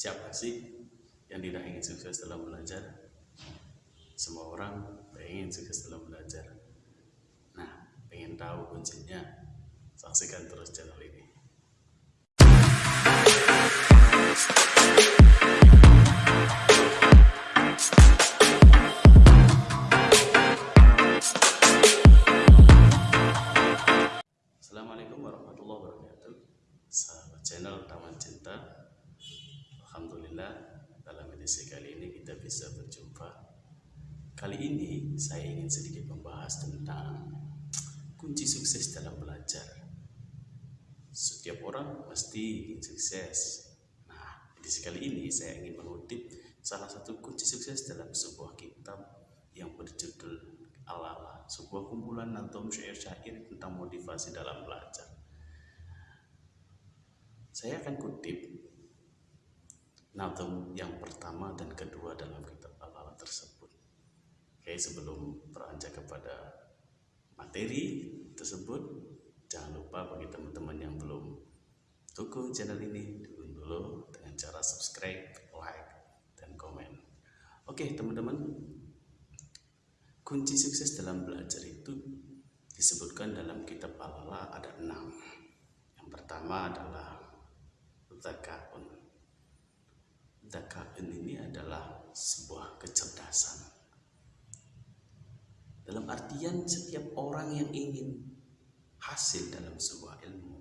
Siapa sih yang tidak ingin sukses dalam belajar? Semua orang ingin sukses dalam belajar. Nah, pengen tahu kuncinya? Saksikan terus channel ini. Edisi kali ini kita bisa berjumpa. Kali ini saya ingin sedikit membahas tentang kunci sukses dalam belajar. Setiap orang pasti ingin sukses. Nah edisi kali ini saya ingin mengutip salah satu kunci sukses dalam sebuah kitab yang berjudul Al-Ala, sebuah kumpulan atau syair-syair tentang motivasi dalam belajar. Saya akan kutip nazam yang pertama dan kedua dalam kitab Al-Ala tersebut. Oke, sebelum beranjak kepada materi tersebut, jangan lupa bagi teman-teman yang belum dukung channel ini, dukung dulu dengan cara subscribe, like, dan komen. Oke, teman-teman, Kunci sukses dalam belajar itu disebutkan dalam kitab Allah ada enam. Yang pertama adalah zakaun. Zakaun ini adalah sebuah kecerdasan. Dalam artian setiap orang yang ingin hasil dalam sebuah ilmu,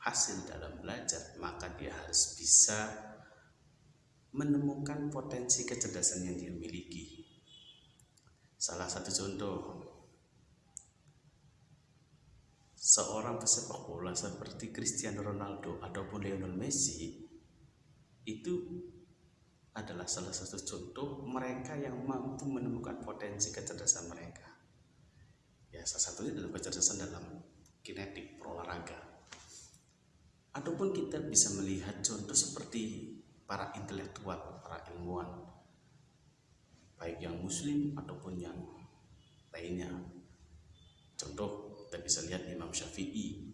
hasil dalam belajar, maka dia harus bisa menemukan potensi kecerdasan yang dia miliki Salah satu contoh seorang pesepak bola seperti Cristiano Ronaldo ataupun Lionel Messi itu adalah salah satu contoh mereka yang mampu menemukan potensi kecerdasan mereka. Ya, salah satunya adalah kecerdasan dalam kinetik berolahraga. Ataupun kita bisa melihat contoh seperti para intelektual, para ilmuwan baik yang muslim ataupun yang lainnya contoh kita bisa lihat Imam Syafi'i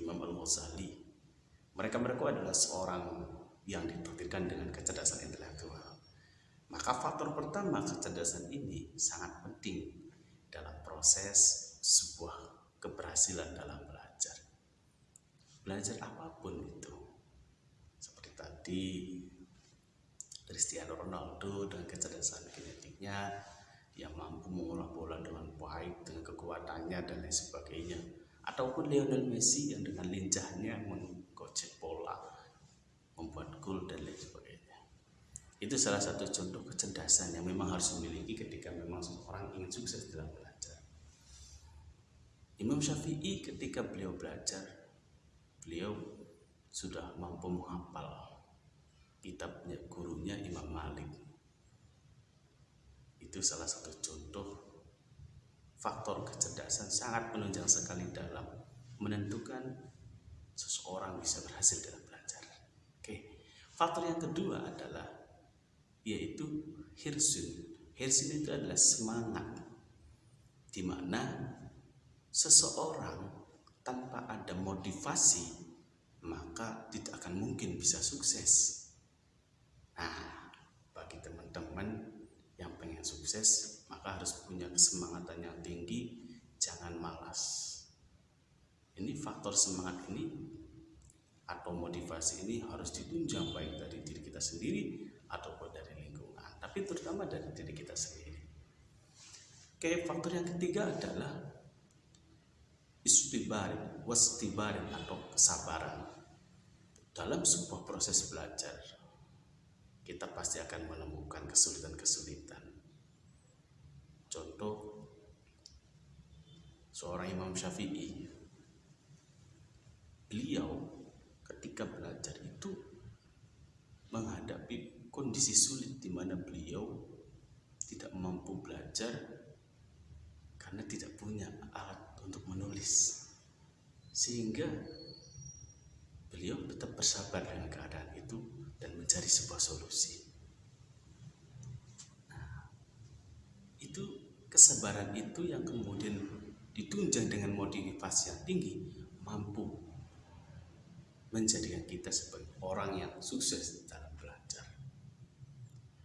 Imam Al-Ghazali mereka-mereka adalah seorang yang ditakdirkan dengan kecerdasan intelektual. Maka faktor pertama kecerdasan ini sangat penting dalam proses sebuah keberhasilan dalam belajar. Belajar apa pun itu seperti tadi Cristiano Ronaldo dengan kecerdasan kinetiknya yang mampu mengolah bola dengan baik dengan kekuatannya dan lain sebagainya. Ataupun Lionel Messi yang dengan lincahnya membuat gol dan lain sebagainya. Itu salah satu contoh kecerdasan yang memang harus dimiliki ketika memang seseorang ingin sukses dalam belajar. Imam Syafi'i ketika beliau belajar beliau sudah mampu menghafal kitabnya gurunya Imam Malik. Itu salah satu contoh faktor kecerdasan sangat menunjang sekali dalam menentukan seseorang bisa berhasil dalam faktor yang kedua adalah yaitu hirsun. Hirsun itu adalah semangat. Di mana seseorang tanpa ada motivasi maka tidak akan mungkin bisa sukses. Nah, bagi teman-teman yang pengen sukses, maka harus punya kesemangatan yang tinggi, jangan malas. Ini faktor semangat ini atau motivasi ini harus ditunjang baik dari diri kita sendiri ataupun dari lingkungan, tapi terutama dari diri kita sendiri. Oke, faktor yang ketiga adalah istibarin, wastibarin atau kesabaran dalam sebuah proses belajar kita pasti akan menemukan kesulitan-kesulitan. Contoh, seorang Imam Syafi'i, beliau ketika belajar itu menghadapi kondisi sulit di mana beliau tidak mampu belajar karena tidak punya alat untuk menulis. Sehingga beliau tetap bersabar dengan keadaan itu dan mencari sebuah solusi. Nah, itu kesabaran itu yang kemudian ditunjang dengan motivasi yang tinggi mampu menjadikan kita sebagai orang yang sukses dalam belajar.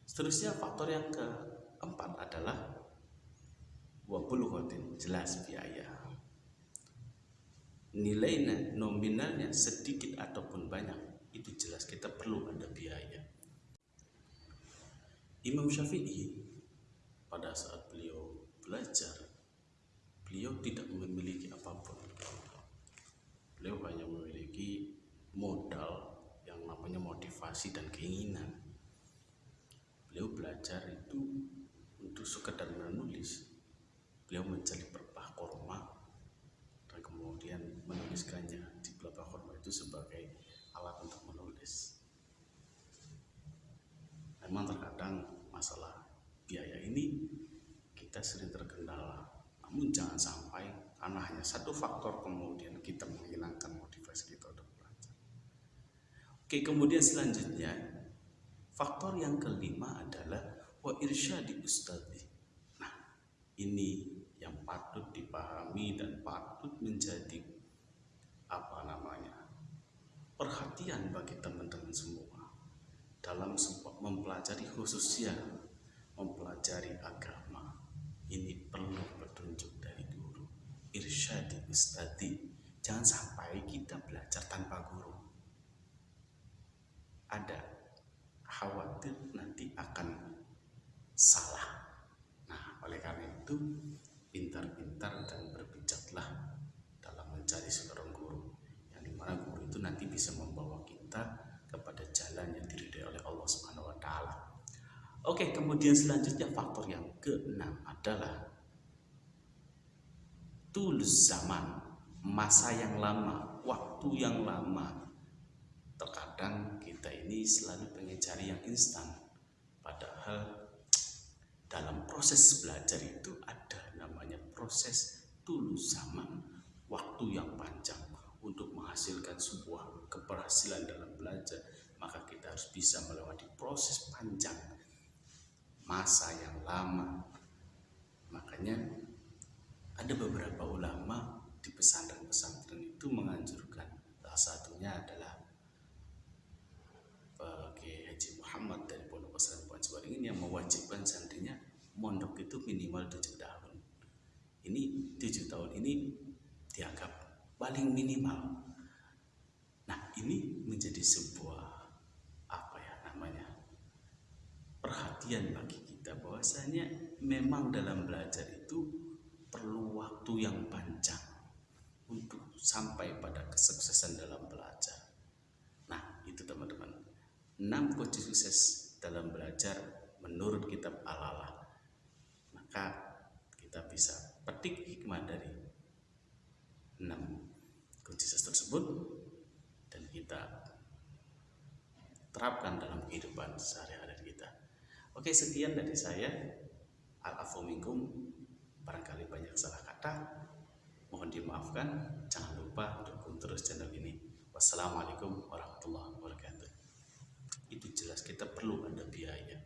Seterusnya faktor yang keempat adalah wabulghatin jelas biaya. Nilainya nominalnya sedikit ataupun banyak itu jelas kita perlu ada biaya. Imam Syafi'i pada saat beliau belajar beliau tidak memiliki apa pun. Beliau hanya memiliki modal yang namanya motivasi dan keinginan. Beliau belajar itu untuk sekedar menulis. Beliau mencari pelepah korma dan kemudian menuliskannya di pelepah korma itu sebagai alat untuk menulis. Memang terkadang masalah biaya ini kita sering terkendala. Namun jangan sampai karena hanya satu faktor kemudian kita menghilangkan motivasi kita untuk Oke, kemudian selanjutnya faktor yang kelima adalah wa irsyadi ustadi. Nah, ini yang patut dipahami dan patut menjadi apa namanya? perhatian bagi teman-teman semua dalam mempelajari khususnya mempelajari agama. Ini perlu petunjuk dari guru. Irsyadi ustadi. Jangan sampai kita belajar tanpa guru ada khawatir nanti akan salah. Nah, oleh karena itu pintar-pintar dan berbijaklah dalam mencari seorang guru yang di mana guru itu nanti bisa membawa kita kepada jalan yang diridai oleh Allah Subhanahu Wa Taala. Oke, kemudian selanjutnya faktor yang keenam adalah tulus zaman, masa yang lama, waktu yang lama. Terkadang kita ini selalu pengen cari yang instan. Padahal dalam proses belajar itu ada namanya proses tulus zaman waktu yang panjang. Untuk menghasilkan sebuah keberhasilan dalam belajar maka kita harus bisa melewati proses panjang masa yang lama. Makanya ada beberapa ulama di pesantren-pesantren itu menganjurkan. Salah satunya adalah Muhammad dari Pondok Pesantren Cibaring ini yang mewajibkan santrinya mondok itu minimal tujuh tahun. Ini tujuh tahun ini dianggap paling minimal. Nah ini menjadi sebuah apa ya namanya perhatian bagi kita bahwasanya memang dalam belajar itu perlu waktu yang panjang untuk sampai pada kesuksesan dalam belajar. Nah itu teman-teman 6 kunci sukses dalam belajar menurut kitab Al-Alah. Maka kita bisa petik hikmah dari 6 kunci sukses tersebut dan kita terapkan dalam kehidupan sehari-hari kita. Oke, sekian dari saya. Al-afu Barangkali banyak salah kata. Mohon dimaafkan. Jangan lupa dukung terus channel ini. Wassalamualaikum warahmatullahi wabarakatuh itu jelas kita perlu ada biaya